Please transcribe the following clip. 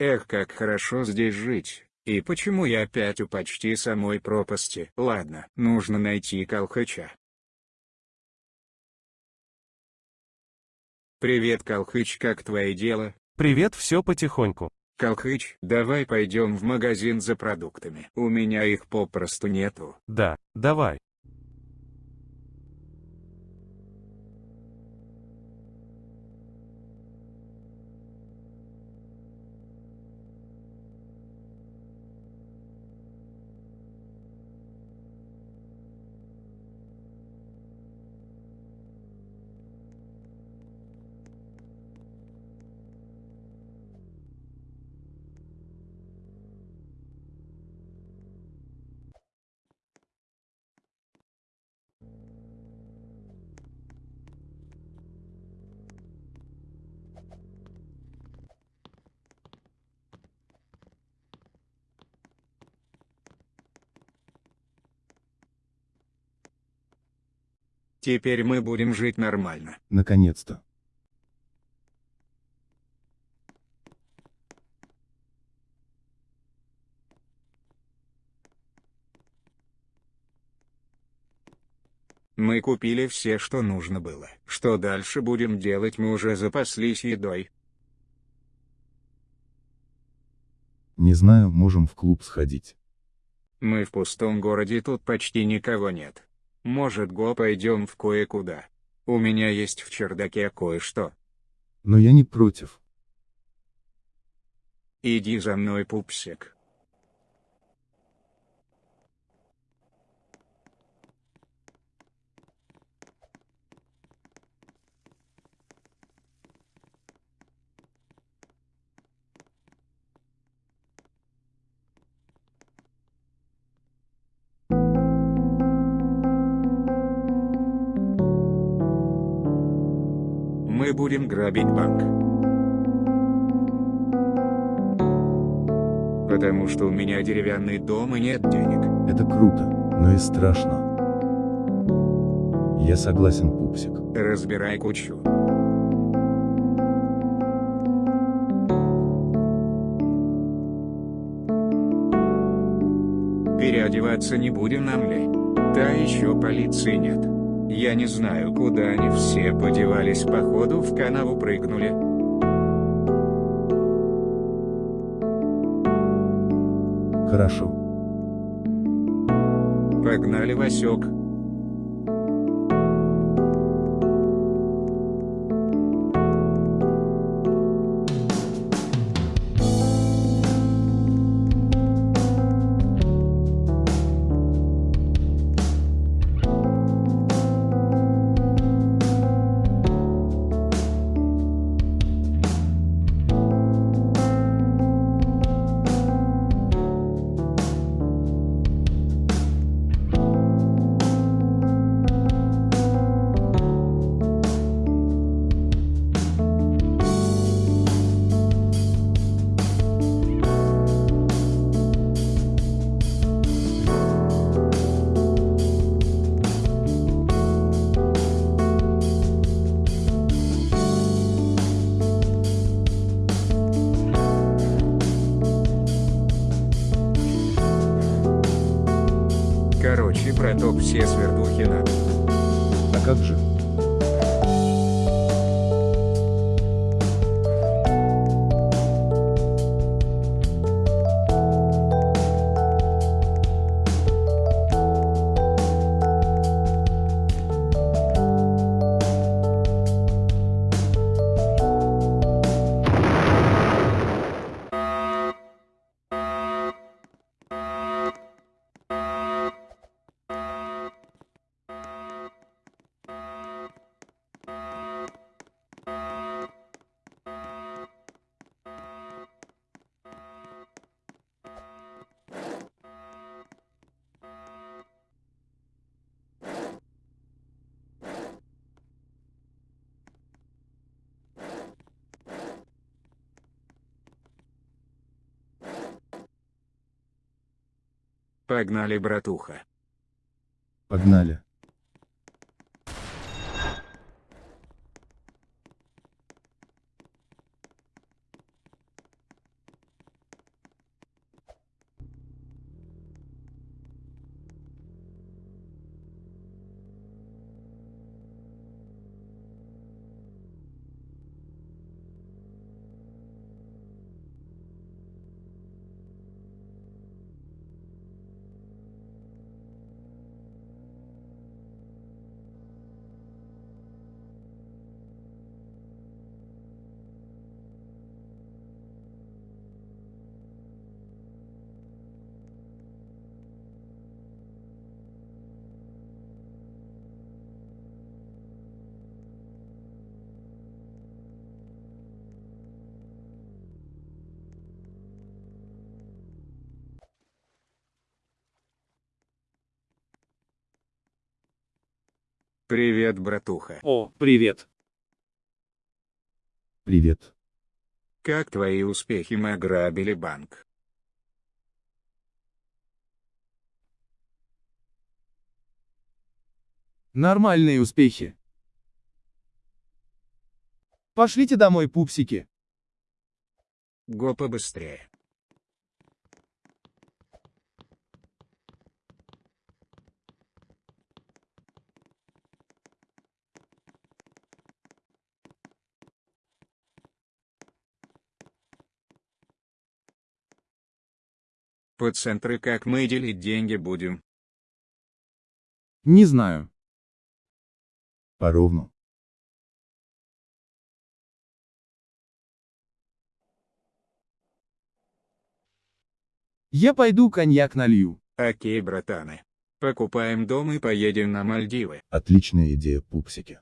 Эх, как хорошо здесь жить. И почему я опять у почти самой пропасти? Ладно, нужно найти Колхыча. Привет, Колхыч, как твои дела? Привет, все потихоньку. Колхыч, давай пойдем в магазин за продуктами. У меня их попросту нету. Да, давай. Теперь мы будем жить нормально. Наконец-то. Мы купили все, что нужно было. Что дальше будем делать, мы уже запаслись едой. Не знаю, можем в клуб сходить. Мы в пустом городе, тут почти никого нет. Может, го пойдем в кое-куда. У меня есть в чердаке кое-что. Но я не против. Иди за мной, пупсик. Мы будем грабить банк. Потому что у меня деревянный дом и нет денег. Это круто, но и страшно. Я согласен, пупсик. Разбирай кучу. Переодеваться не будем нам лень. Та еще полиции нет. Я не знаю, куда они все подевались, походу в канаву прыгнули. Хорошо. Погнали, Васек. Короче, браток, все свердухи надо. А как же? Погнали, братуха. Погнали. Привет, братуха. О, привет. Привет. Как твои успехи мы ограбили банк? Нормальные успехи. Пошлите домой, пупсики. Го побыстрее. По центры как мы делить деньги будем? Не знаю. Поровну. Я пойду коньяк налью. Окей, братаны. Покупаем дом и поедем на Мальдивы. Отличная идея, пупсики.